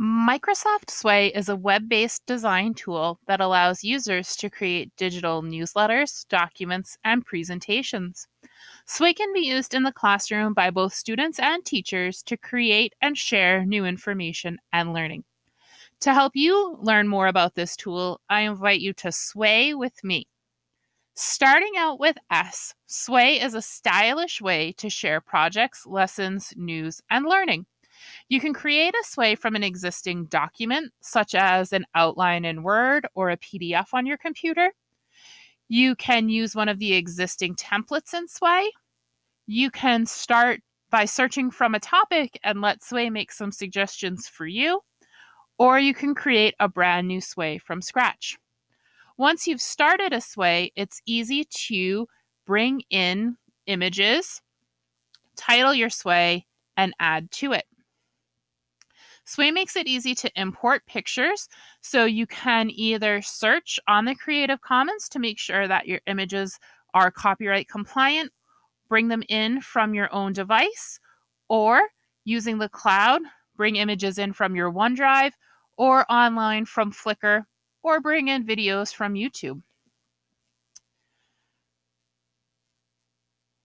Microsoft Sway is a web based design tool that allows users to create digital newsletters, documents, and presentations. Sway can be used in the classroom by both students and teachers to create and share new information and learning. To help you learn more about this tool, I invite you to Sway with me. Starting out with S, Sway is a stylish way to share projects, lessons, news, and learning. You can create a sway from an existing document, such as an outline in Word or a PDF on your computer. You can use one of the existing templates in Sway. You can start by searching from a topic and let Sway make some suggestions for you, or you can create a brand new Sway from scratch. Once you've started a Sway, it's easy to bring in images, title your Sway, and add to it. Sway makes it easy to import pictures, so you can either search on the Creative Commons to make sure that your images are copyright compliant, bring them in from your own device, or using the cloud, bring images in from your OneDrive, or online from Flickr, or bring in videos from YouTube.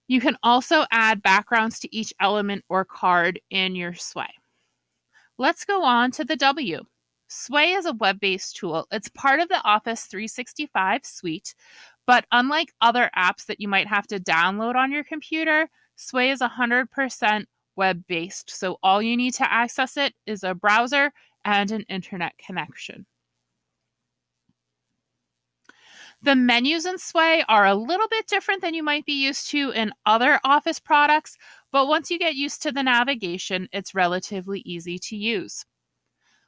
You can also add backgrounds to each element or card in your Sway. Let's go on to the W. Sway is a web based tool. It's part of the Office 365 suite, but unlike other apps that you might have to download on your computer, Sway is 100% web based. So all you need to access it is a browser and an internet connection. The menus in Sway are a little bit different than you might be used to in other Office products, but once you get used to the navigation, it's relatively easy to use.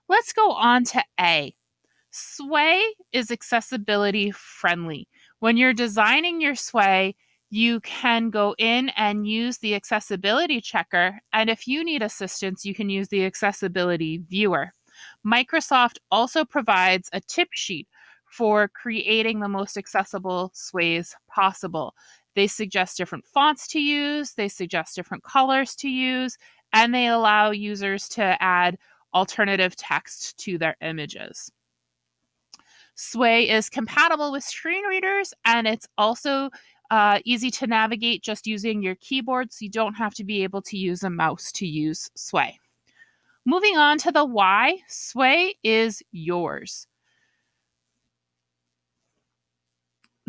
Let's go on to A. Sway is accessibility friendly. When you're designing your Sway, you can go in and use the accessibility checker. And if you need assistance, you can use the accessibility viewer. Microsoft also provides a tip sheet for creating the most accessible sways possible. They suggest different fonts to use, they suggest different colors to use, and they allow users to add alternative text to their images. Sway is compatible with screen readers and it's also uh, easy to navigate just using your keyboard, so you don't have to be able to use a mouse to use Sway. Moving on to the why, Sway is yours.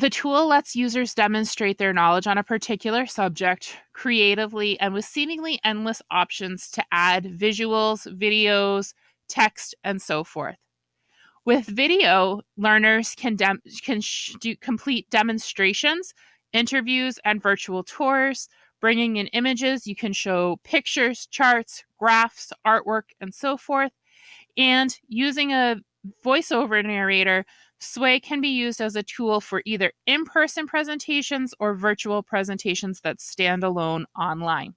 The tool lets users demonstrate their knowledge on a particular subject creatively and with seemingly endless options to add visuals, videos, text, and so forth. With video, learners can, dem- can do complete demonstrations, interviews, and virtual tours. Bringing in images, you can show pictures, charts, graphs, artwork, and so forth. And using a voiceover narrator, Sway can be used as a tool for either in person presentations or virtual presentations that stand alone online.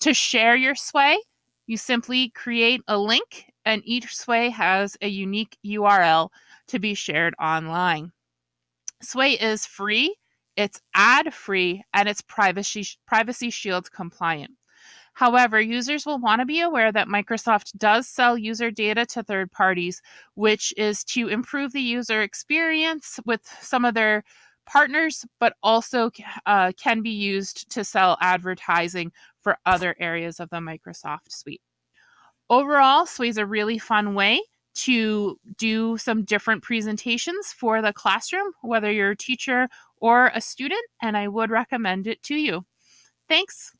To share your Sway, you simply create a link, and each Sway has a unique URL to be shared online. Sway is free, it's ad free, and it's privacy, privacy shield compliant. However, users will want to be aware that Microsoft does sell user data to third parties, which is to improve the user experience with some of their partners, but also uh, can be used to sell advertising for other areas of the Microsoft suite. Overall, Sway is a really fun way to do some different presentations for the classroom, whether you're a teacher or a student, and I would recommend it to you. Thanks.